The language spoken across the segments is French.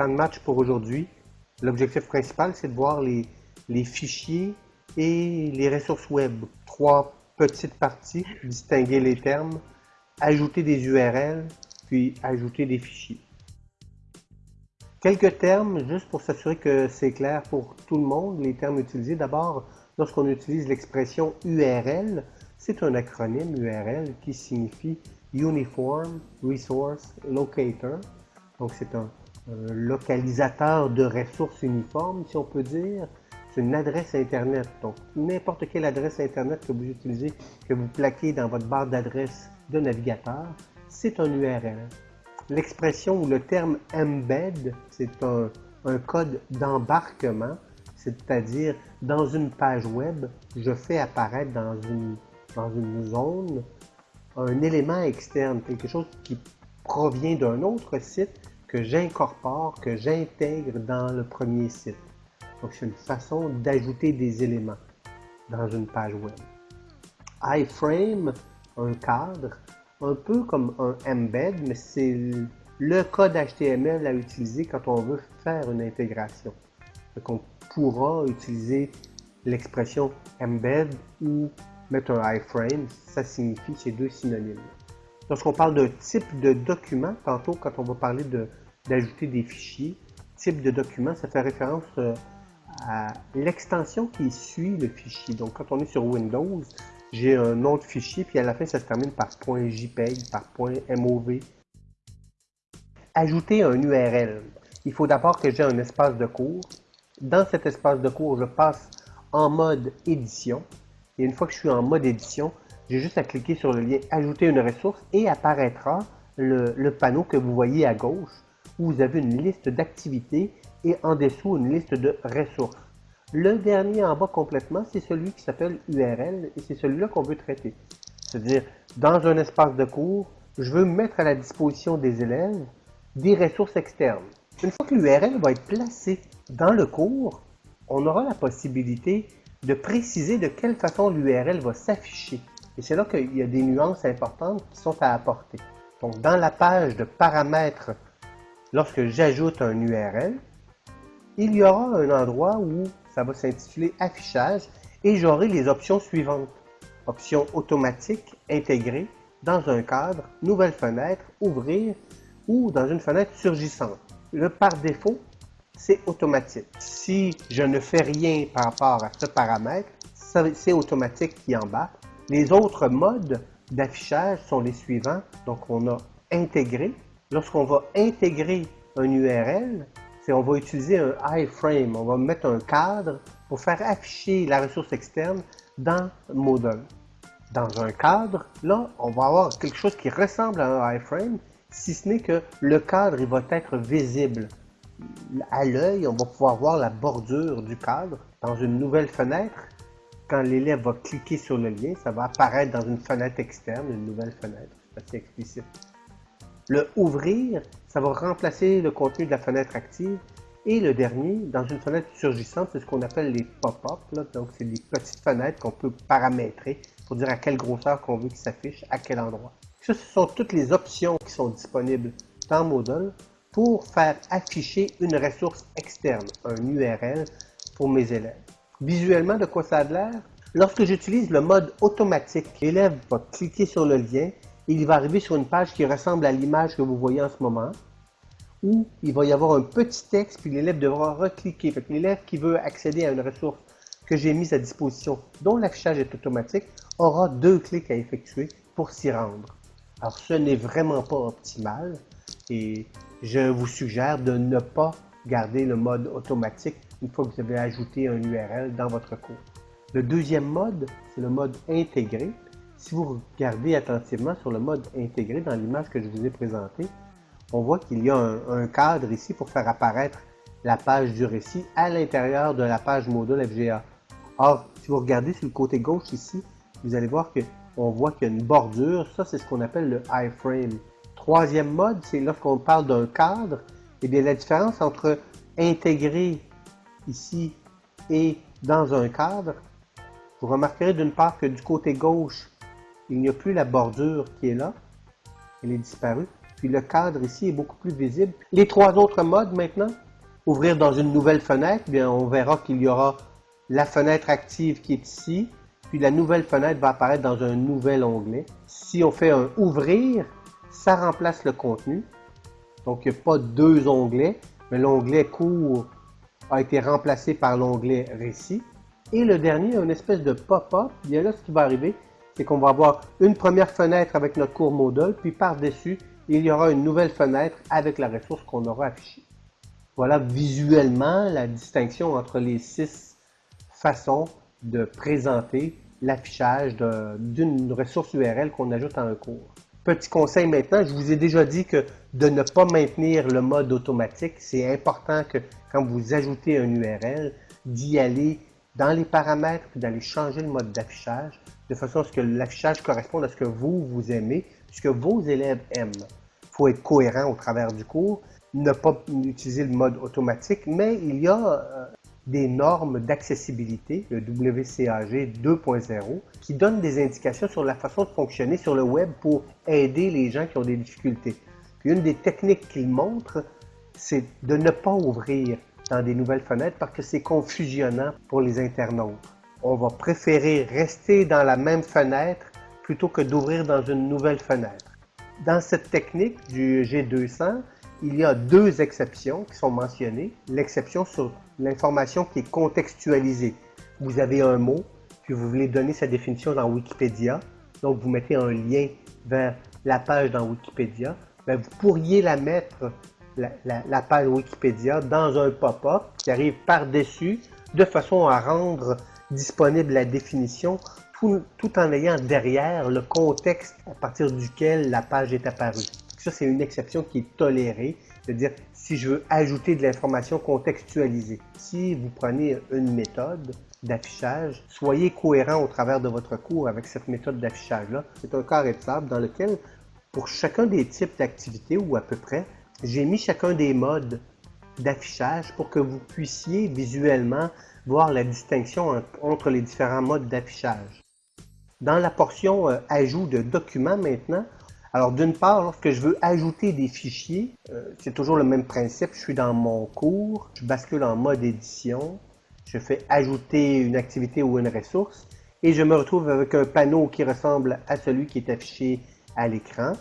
Plan de match pour aujourd'hui. L'objectif principal, c'est de voir les, les fichiers et les ressources web. Trois petites parties, distinguer les termes, ajouter des URL, puis ajouter des fichiers. Quelques termes, juste pour s'assurer que c'est clair pour tout le monde, les termes utilisés. D'abord, lorsqu'on utilise l'expression URL, c'est un acronyme URL qui signifie Uniform Resource Locator. Donc, c'est un, localisateur de ressources uniformes, si on peut dire. C'est une adresse Internet. Donc, n'importe quelle adresse Internet que vous utilisez, que vous plaquez dans votre barre d'adresse de navigateur, c'est un URL. L'expression ou le terme embed, c'est un, un code d'embarquement, c'est-à-dire dans une page web, je fais apparaître dans une, dans une zone un élément externe, quelque chose qui provient d'un autre site que j'incorpore, que j'intègre dans le premier site. Donc, c'est une façon d'ajouter des éléments dans une page web. iframe, un cadre, un peu comme un embed, mais c'est le code HTML à utiliser quand on veut faire une intégration. Donc, on pourra utiliser l'expression embed ou mettre un iframe, ça signifie ces deux synonymes. Lorsqu'on parle de type de document, tantôt quand on va parler d'ajouter des fichiers, type de document, ça fait référence euh, à l'extension qui suit le fichier. Donc quand on est sur Windows, j'ai un autre fichier, puis à la fin ça se termine par .jpeg, par .mov. Ajouter un URL. Il faut d'abord que j'ai un espace de cours. Dans cet espace de cours, je passe en mode édition. Et une fois que je suis en mode édition, j'ai juste à cliquer sur le lien « Ajouter une ressource » et apparaîtra le, panneau que vous voyez à gauche où vous avez une liste d'activités et en dessous une liste de ressources. Le dernier en bas complètement, c'est celui qui s'appelle URL et c'est celui-là qu'on veut traiter. C'est-à-dire, dans un espace de cours, je veux mettre à la disposition des élèves des ressources externes. Une fois que l'URL va être placée dans le cours, on aura la possibilité de préciser de quelle façon l'URL va s'afficher. Et c'est là qu'il y a des nuances importantes qui sont à apporter. Donc, dans la page de paramètres, lorsque j'ajoute un URL, il y aura un endroit où ça va s'intituler Affichage et j'aurai les options suivantes. Option automatique, intégrée, dans un cadre, nouvelle fenêtre, ouvrir ou dans une fenêtre surgissante. Le par défaut, c'est automatique. Si je ne fais rien par rapport à ce paramètre, c'est automatique qui embarque. Les autres modes d'affichage sont les suivants. Donc, on a intégré. Lorsqu'on va intégrer un URL, c'est on va utiliser un iframe. On va mettre un cadre pour faire afficher la ressource externe dans Moodle. Dans un cadre, là, on va avoir quelque chose qui ressemble à un iframe, si ce n'est que le cadre il va être visible. À l'œil, on va pouvoir voir la bordure du cadre. Dans une nouvelle fenêtre, quand l'élève va cliquer sur le lien, ça va apparaître dans une fenêtre externe, une nouvelle fenêtre. C'est assez explicite. Le ouvrir, ça va remplacer le contenu de la fenêtre active. Et le dernier, dans une fenêtre surgissante, c'est ce qu'on appelle les pop-up. Donc, c'est des petites fenêtres qu'on peut paramétrer pour dire à quelle grosseur qu'on veut qu'il s'affiche, à quel endroit. Ce sont toutes les options qui sont disponibles dans Moodle pour faire afficher une ressource externe, un URL pour mes élèves. Visuellement, de quoi ça a l'air? Lorsque j'utilise le mode automatique, l'élève va cliquer sur le lien il va arriver sur une page qui ressemble à l'image que vous voyez en ce moment, où il va y avoir un petit texte, puis l'élève devra recliquer. L'élève qui veut accéder à une ressource que j'ai mise à disposition, dont l'affichage est automatique, aura deux clics à effectuer pour s'y rendre. Alors, ce n'est vraiment pas optimal et je vous suggère de ne pas garder le mode automatique une fois que vous avez ajouté un URL dans votre cours. Le deuxième mode, c'est le mode intégré. Si vous regardez attentivement sur le mode intégré dans l'image que je vous ai présentée, on voit qu'il y a un, cadre ici pour faire apparaître la page du récit à l'intérieur de la page module FGA. Or, si vous regardez sur le côté gauche ici, vous allez voir qu'on voit qu'il y a une bordure. Ça, c'est ce qu'on appelle le iframe. Troisième mode, c'est lorsqu'on parle d'un cadre, eh bien la différence entre intégrer ici et dans un cadre, vous remarquerez d'une part que du côté gauche, il n'y a plus la bordure qui est là, elle est disparue, puis le cadre ici est beaucoup plus visible. Les trois autres modes maintenant, ouvrir dans une nouvelle fenêtre, bien on verra qu'il y aura la fenêtre active qui est ici, puis la nouvelle fenêtre va apparaître dans un nouvel onglet. Si on fait un ouvrir, ça remplace le contenu. Donc il n'y a pas deux onglets, mais l'onglet cours a été remplacé par l'onglet récit. Et le dernier, une espèce de pop-up. Bien là, ce qui va arriver, c'est qu'on va avoir une première fenêtre avec notre cours module, puis par-dessus, il y aura une nouvelle fenêtre avec la ressource qu'on aura affichée. Voilà visuellement la distinction entre les six façons de présenter l'affichage d'une ressource URL qu'on ajoute à un cours. Petit conseil maintenant, je vous ai déjà dit que de ne pas maintenir le mode automatique, c'est important que quand vous ajoutez un URL, d'y aller dans les paramètres d'aller changer le mode d'affichage de façon à ce que l'affichage corresponde à ce que vous, vous aimez, ce que vos élèves aiment. Il faut être cohérent au travers du cours, ne pas utiliser le mode automatique, mais il y a euh, des normes d'accessibilité, le WCAG 2.0, qui donnent des indications sur la façon de fonctionner sur le web pour aider les gens qui ont des difficultés. une des techniques qu'il montre, c'est de ne pas ouvrir dans des nouvelles fenêtres parce que c'est confusionnant pour les internautes. On va préférer rester dans la même fenêtre plutôt que d'ouvrir dans une nouvelle fenêtre. Dans cette technique du G200, il y a deux exceptions qui sont mentionnées. L'exception sur l'information qui est contextualisée. Vous avez un mot, puis vous voulez donner sa définition dans Wikipédia. Donc, vous mettez un lien vers la page dans Wikipédia. Bien, vous pourriez la mettre, la, page Wikipédia, dans un pop-up qui arrive par-dessus, de façon à rendre disponible la définition tout, en ayant derrière le contexte à partir duquel la page est apparue. Ça, c'est une exception qui est tolérée, c'est-à-dire si je veux ajouter de l'information contextualisée. Si vous prenez une méthode d'affichage, soyez cohérent au travers de votre cours avec cette méthode d'affichage-là. C'est un carré de dans lequel, pour chacun des types d'activités, ou à peu près, j'ai mis chacun des modes d'affichage pour que vous puissiez visuellement voir la distinction entre les différents modes d'affichage. Dans la portion euh, ajout de documents maintenant, alors d'une part, lorsque je veux ajouter des fichiers, euh, c'est toujours le même principe. Je suis dans mon cours, je bascule en mode édition, je fais ajouter une activité ou une ressource et je me retrouve avec un panneau qui ressemble à celui qui est affiché à l'écran.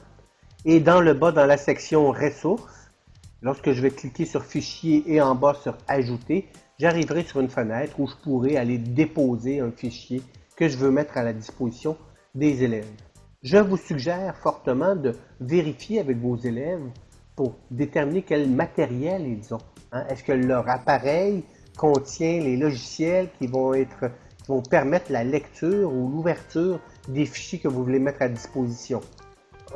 Et dans le bas, dans la section ressources, lorsque je vais cliquer sur fichier et en bas sur ajouter, j'arriverai sur une fenêtre où je pourrai aller déposer un fichier que je veux mettre à la disposition des élèves. Je vous suggère fortement de vérifier avec vos élèves pour déterminer quel matériel ils ont. Hein. Est-ce que leur appareil contient les logiciels qui vont, être, qui vont permettre la lecture ou l'ouverture des fichiers que vous voulez mettre à disposition?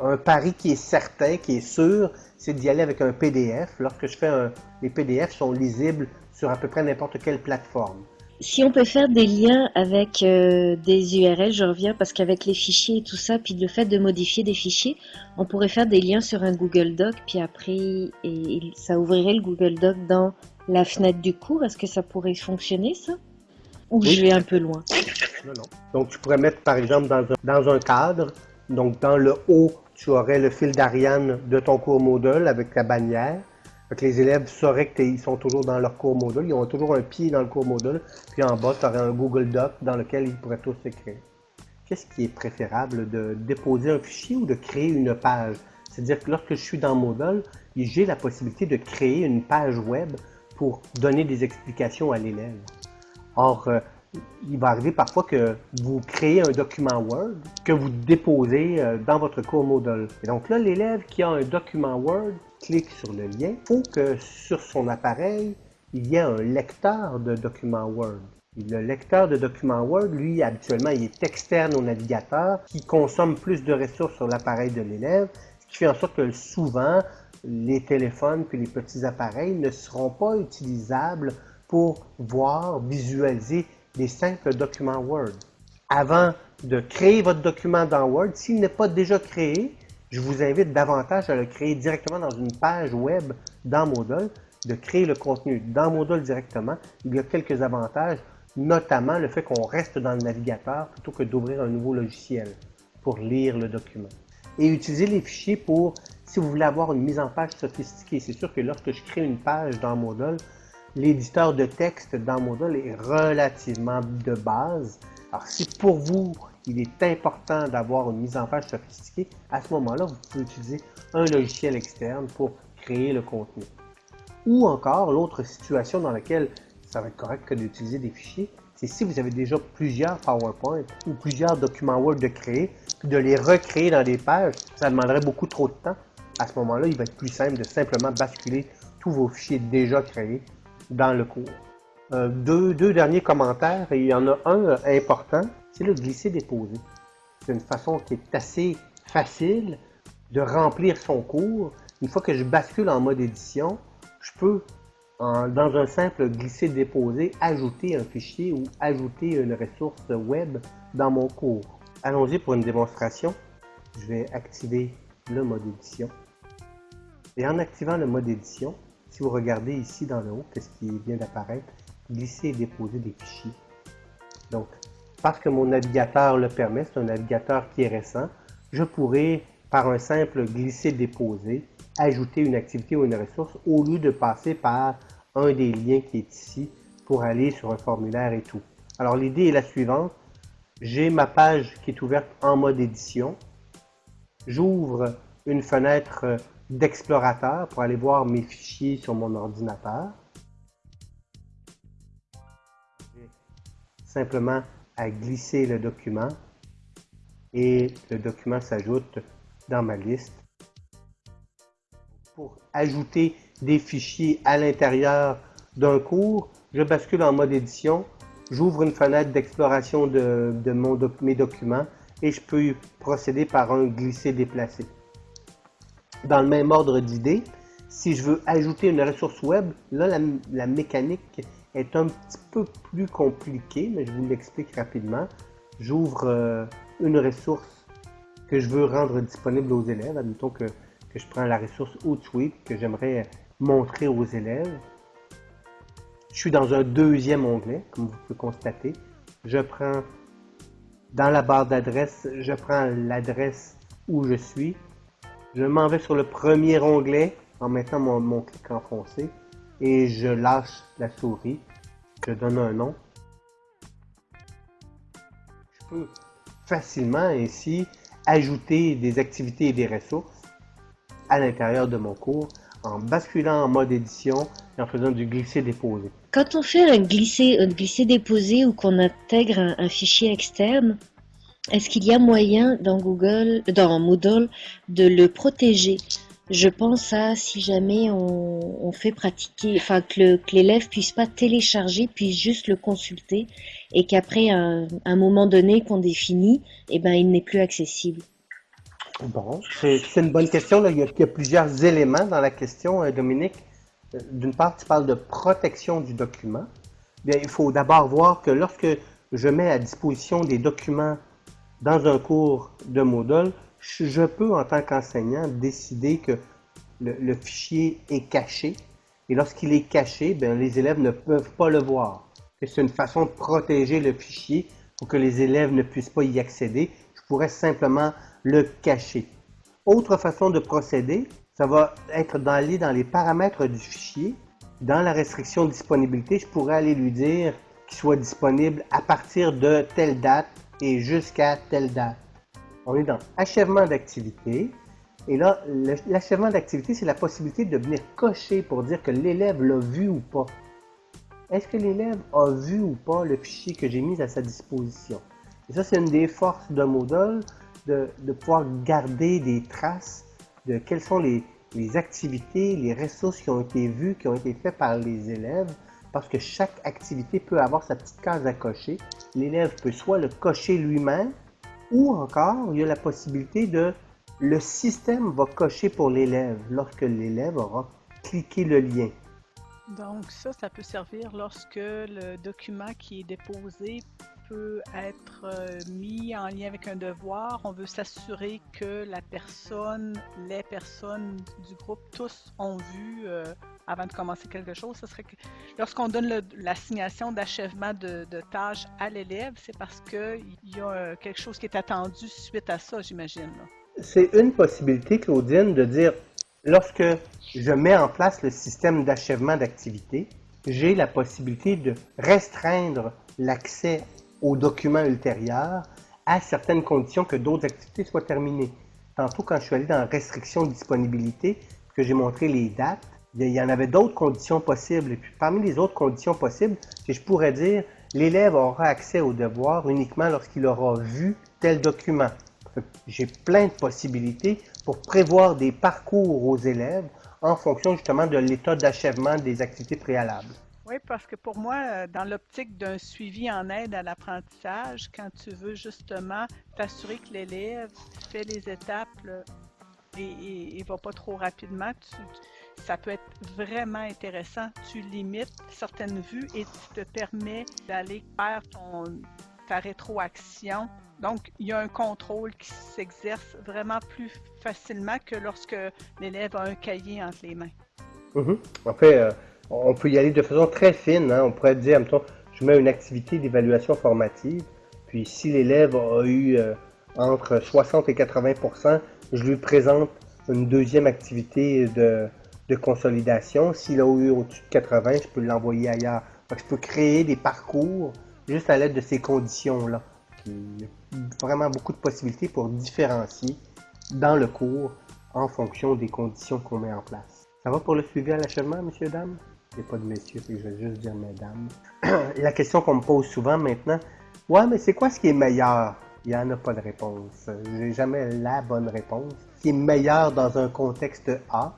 Un pari qui est certain, qui est sûr, c'est d'y aller avec un PDF. Lorsque je fais un, les PDF sont lisibles sur à peu près n'importe quelle plateforme. Si on peut faire des liens avec euh, des URL, je reviens parce qu'avec les fichiers et tout ça, puis le fait de modifier des fichiers, on pourrait faire des liens sur un Google Doc, puis après, et, ça ouvrirait le Google Doc dans la fenêtre du cours. Est-ce que ça pourrait fonctionner, ça? Ou je vais un peu loin? Non, non. Donc, tu pourrais mettre, par exemple, dans un, dans un cadre, donc dans le haut, tu aurais le fil d'Ariane de ton cours Moodle avec ta bannière les élèves sauraient qu'ils sont toujours dans leur cours module, ils ont toujours un pied dans le cours module, puis en bas, tu aurais un Google Doc dans lequel ils pourraient tous s'écrire. Qu'est-ce qui est préférable de déposer un fichier ou de créer une page? C'est-à-dire que lorsque je suis dans Moodle, j'ai la possibilité de créer une page web pour donner des explications à l'élève. Or, euh, il va arriver parfois que vous créez un document Word que vous déposez euh, dans votre cours Moodle. Et donc là, l'élève qui a un document Word clique sur le lien, il faut que sur son appareil, il y ait un lecteur de documents Word. le lecteur de documents Word, lui, habituellement, il est externe au navigateur qui consomme plus de ressources sur l'appareil de l'élève, ce qui fait en sorte que souvent, les téléphones puis les petits appareils ne seront pas utilisables pour voir, visualiser des simples documents Word. Avant de créer votre document dans Word, s'il n'est pas déjà créé, je vous invite davantage à le créer directement dans une page web dans Moodle, de créer le contenu dans Moodle directement. Il y a quelques avantages, notamment le fait qu'on reste dans le navigateur plutôt que d'ouvrir un nouveau logiciel pour lire le document. Et utiliser les fichiers pour si vous voulez avoir une mise en page sophistiquée, c'est sûr que lorsque je crée une page dans Moodle, l'éditeur de texte dans Moodle est relativement de base. Alors si pour vous, il est important d'avoir une mise en page sophistiquée, à ce moment-là, vous pouvez utiliser un logiciel externe pour créer le contenu. Ou encore, l'autre situation dans laquelle ça va être correct que d'utiliser des fichiers, c'est si vous avez déjà plusieurs PowerPoint ou plusieurs documents Word de créer, puis de les recréer dans des pages, ça demanderait beaucoup trop de temps. À ce moment-là, il va être plus simple de simplement basculer tous vos fichiers déjà créés dans le cours. Euh, deux, derniers commentaires, et il y en a un important, c'est le glisser-déposer. C'est une façon qui est assez facile de remplir son cours. Une fois que je bascule en mode édition, je peux, dans un simple glisser-déposer, ajouter un fichier ou ajouter une ressource web dans mon cours. Allons-y pour une démonstration. Je vais activer le mode édition. Et en activant le mode édition, si vous regardez ici dans le haut, qu'est-ce qui vient d'apparaître, glisser et déposer des fichiers. Donc, parce que mon navigateur le permet, c'est un navigateur qui est récent, je pourrais, par un simple glisser-déposer, ajouter une activité ou une ressource au lieu de passer par un des liens qui est ici pour aller sur un formulaire et tout. Alors l'idée est la suivante. J'ai ma page qui est ouverte en mode édition. J'ouvre une fenêtre d'explorateur pour aller voir mes fichiers sur mon ordinateur. Simplement à glisser le document et le document s'ajoute dans ma liste. Pour ajouter des fichiers à l'intérieur d'un cours, je bascule en mode édition, j'ouvre une fenêtre d'exploration de, mes documents et je peux procéder par un glisser-déplacer. Dans le même ordre d'idées, si je veux ajouter une ressource web, là, la, mécanique est un petit peu plus compliquée, mais je vous l'explique rapidement. J'ouvre euh, une ressource que je veux rendre disponible aux élèves. Admettons que, que je prends la ressource Hootsuite que j'aimerais montrer aux élèves. Je suis dans un deuxième onglet, comme vous pouvez constater. Je prends dans la barre d'adresse, je prends l'adresse où je suis. Je m'en vais sur le premier onglet en mettant mon, clic enfoncé et je lâche la souris. Je donne un nom. Je peux facilement ainsi ajouter des activités et des ressources à l'intérieur de mon cours en basculant en mode édition et en faisant du glisser-déposer. Quand on fait un glisser-déposer ou qu'on intègre un fichier externe, est-ce qu'il y a moyen dans Google, dans Moodle, de le protéger? Je pense à si jamais on, fait pratiquer, enfin que l'élève puisse pas télécharger, puisse juste le consulter, et qu'après un, moment donné qu'on définit, eh ben il n'est plus accessible. Bon, c'est une bonne question. Il, y a, plusieurs éléments dans la question, euh, Dominique. Euh, d'une part, tu parles de protection du document. Bien, il faut d'abord voir que lorsque je mets à disposition des documents dans un cours de Moodle, je peux, en tant qu'enseignant, décider que le, fichier est caché. Et lorsqu'il est caché, bien, les élèves ne peuvent pas le voir. C'est une façon de protéger le fichier pour que les élèves ne puissent pas y accéder. Je pourrais simplement le cacher. Autre façon de procéder, ça va être d'aller dans les paramètres du fichier. Dans la restriction de disponibilité, je pourrais aller lui dire qu'il soit disponible à partir de telle date et jusqu'à telle date. On est dans achèvement d'activité. Et là, l'achèvement d'activité, c'est la possibilité de venir cocher pour dire que l'élève l'a vu ou pas. Est-ce que l'élève a vu ou pas le fichier que j'ai mis à sa disposition? Et ça, c'est une des forces de Moodle, de, pouvoir garder des traces de quelles sont les, les activités, les ressources qui ont été vues, qui ont été faites par les élèves, parce que chaque activité peut avoir sa petite case à cocher. L'élève peut soit le cocher lui-même, ou encore il y a la possibilité de le système va cocher pour l'élève lorsque l'élève aura cliqué le lien. Donc ça, ça peut servir lorsque le document qui est déposé peut être euh, mis en lien avec un devoir. On veut s'assurer que la personne, les personnes du groupe, tous ont vu euh, avant de commencer quelque chose. Ce serait que lorsqu'on donne l'assignation d'achèvement de, tâches à l'élève, c'est parce qu'il y a euh, quelque chose qui est attendu suite à ça, j'imagine. c'est une possibilité, Claudine, de dire, lorsque je mets en place le système d'achèvement d'activité, j'ai la possibilité de restreindre l'accès aux documents ultérieurs à certaines conditions que d'autres activités soient terminées. Tantôt, quand je suis allé dans restriction de disponibilité, que j'ai montré les dates, il y en avait d'autres conditions possibles. Et puis parmi les autres conditions possibles, je pourrais dire, l'élève aura accès au devoir uniquement lorsqu'il aura vu tel document. J'ai plein de possibilités pour prévoir des parcours aux élèves en fonction justement de l'état d'achèvement des activités préalables. Oui, parce que pour moi, euh, dans l'optique d'un suivi en aide à l'apprentissage, quand tu veux justement t'assurer que l'élève fait les étapes et, ne va pas trop rapidement, ça peut être vraiment intéressant. Tu limites certaines vues et tu te permets d'aller faire ta rétroaction. Donc, il y a un contrôle qui s'exerce vraiment plus facilement que lorsque l'élève a un cahier entre les mains. Mm-hmm. En fait, euh, on peut y aller de façon très fine. Hein. On pourrait dire, mettons, je mets une activité d'évaluation formative, puis si l'élève a eu euh, entre 60 et 80% je lui présente une deuxième activité de, consolidation. S'il a eu au-dessus de 80, je peux l'envoyer ailleurs. je peux créer des parcours juste à l'aide de ces conditions-là. Il y a vraiment beaucoup de possibilités pour différencier dans le cours en fonction des conditions qu'on met en place. Ça va pour le suivi à l'achèvement, messieurs, dames? Il n'y a pas de messieurs, je vais juste dire mesdames. la question qu'on me pose souvent maintenant, ouais, mais c'est quoi ce qui est meilleur? Il n'y en a pas de réponse. J'ai jamais la bonne réponse. Ce qui est meilleur dans un contexte A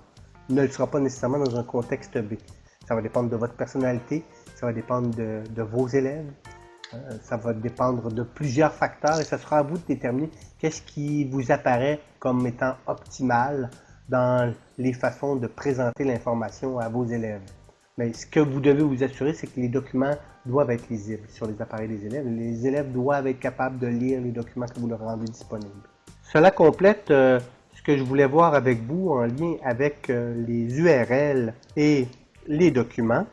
ne le sera pas nécessairement dans un contexte B. Ça va dépendre de votre personnalité, ça va dépendre de, vos élèves, euh, ça va dépendre de plusieurs facteurs et ce sera à vous de déterminer qu'est-ce qui vous apparaît comme étant optimal dans les façons de présenter l'information à vos élèves. Mais ce que vous devez vous assurer, c'est que les documents doivent être lisibles sur les appareils des élèves. Les élèves doivent être capables de lire les documents que vous leur rendez disponibles. Cela complète euh, que je voulais voir avec vous en lien avec euh, les URL et les documents.